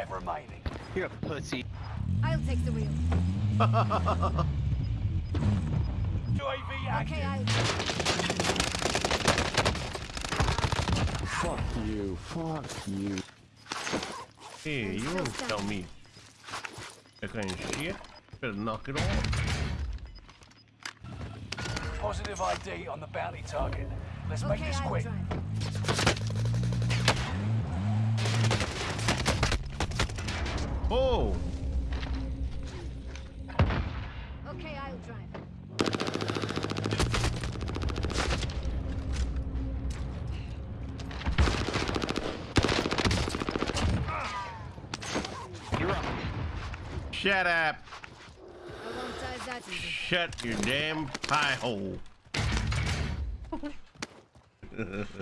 five remaining. You're a pussy. I'll take the wheel. UAV active. Okay, I. Fuck you. Fuck you. Hey, you won't tell me that kind of shit. Better knock it off. Positive ID on the bounty target. Let's make this I'll quick. Oh, Okay, I'll drive. You're up. shut up. I won't die that easy. Shut your damn pie hole.